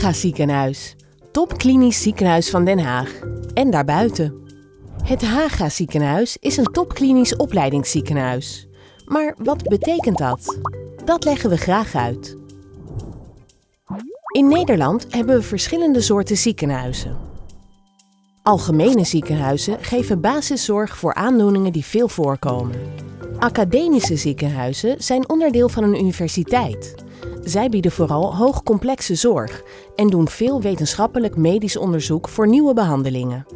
Haga Ziekenhuis, topklinisch ziekenhuis van Den Haag en daarbuiten. Het Haga Ziekenhuis is een topklinisch opleidingsziekenhuis. Maar wat betekent dat? Dat leggen we graag uit. In Nederland hebben we verschillende soorten ziekenhuizen. Algemene ziekenhuizen geven basiszorg voor aandoeningen die veel voorkomen. Academische ziekenhuizen zijn onderdeel van een universiteit. Zij bieden vooral hoogcomplexe zorg en doen veel wetenschappelijk medisch onderzoek voor nieuwe behandelingen.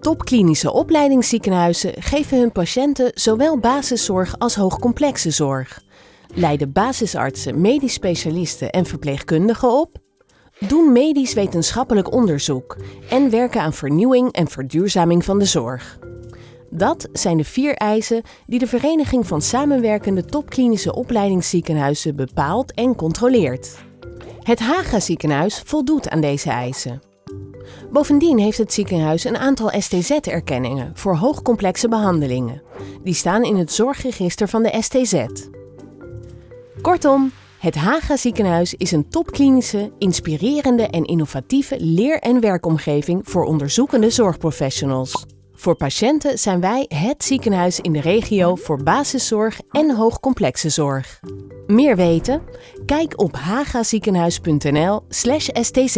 Topklinische opleidingsziekenhuizen geven hun patiënten zowel basiszorg als hoogcomplexe zorg, leiden basisartsen, medisch specialisten en verpleegkundigen op, doen medisch wetenschappelijk onderzoek en werken aan vernieuwing en verduurzaming van de zorg. Dat zijn de vier eisen die de Vereniging van Samenwerkende Topklinische Opleidingsziekenhuizen bepaalt en controleert. Het Haga ziekenhuis voldoet aan deze eisen. Bovendien heeft het ziekenhuis een aantal STZ-erkenningen voor hoogcomplexe behandelingen. Die staan in het zorgregister van de STZ. Kortom, het Haga ziekenhuis is een topklinische, inspirerende en innovatieve leer- en werkomgeving voor onderzoekende zorgprofessionals. Voor patiënten zijn wij het ziekenhuis in de regio voor basiszorg en hoogcomplexe zorg. Meer weten? Kijk op hagaziekenhuis.nl/stz.